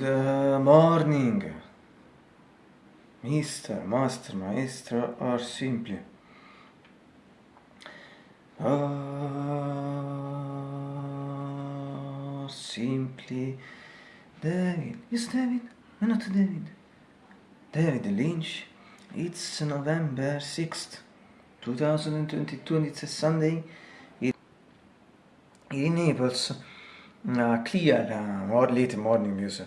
Good morning, Mister, Master, Maestro, or simply. Or simply David. Yes, David. Why not David? David Lynch. It's November 6th, 2022, and it's a Sunday. In Naples, uh, clear uh, or late morning because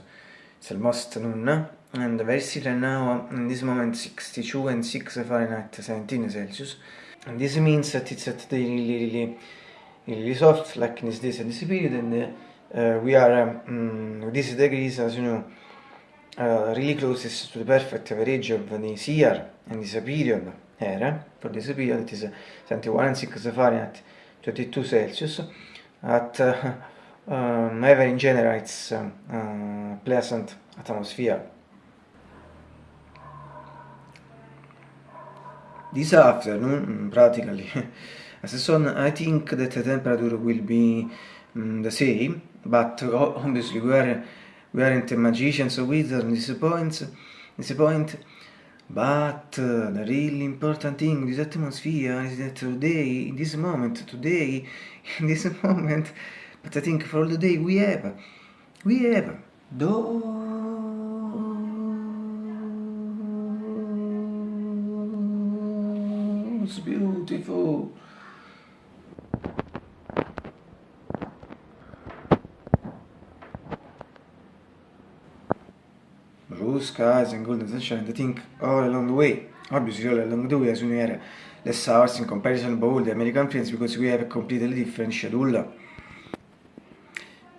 it's almost noon, and very still now, in this moment, 62 and 6 Fahrenheit, 17 Celsius. And this means that it's at the really, really, really soft, like in this days and this period, and uh, we are, um, this degrees, as you know, uh, really closest to the perfect average of this year and this period here. For this period, it is 71 and 6 Fahrenheit, 22 Celsius. At uh, um, ever in general, it's uh, pleasant atmosphere. This afternoon, practically, as a sun, I think that the temperature will be um, the same, but obviously we are we aren't magicians or wizards in this point, this point but uh, the really important thing in this atmosphere is that today, in this moment, today, in this moment, but I think for all the day we have, we have those beautiful blue skies and golden sunshine, I think all along the way. Obviously, all along the way, as we are less hours in comparison to all the American friends because we have a completely different schedule.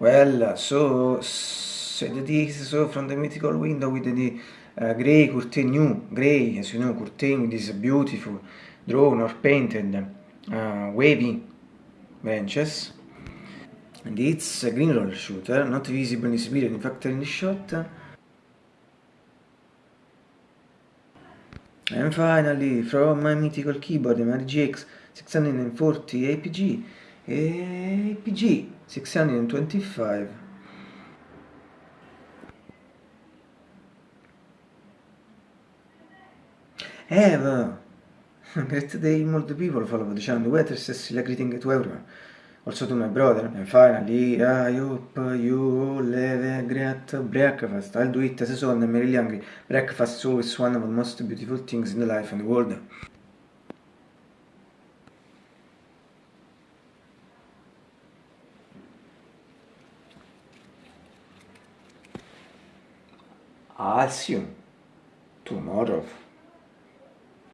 Well, so, so that is so from the mythical window with the uh, grey curtain, new grey, as you know, curtain with this beautiful drawn or painted uh, wavy benches. And it's a green roll shooter, not visible in this period, in fact in the shot. And finally, from my mythical keyboard, the RGX 640 APG, APG 625. Have great day, multiple people follow the channel, weather says greeting to everyone. Also to my brother. And finally, I hope you have a great breakfast. I'll do it as a son, I'm really hungry. Breakfast is always one of the most beautiful things in the life and world. I'll see you tomorrow.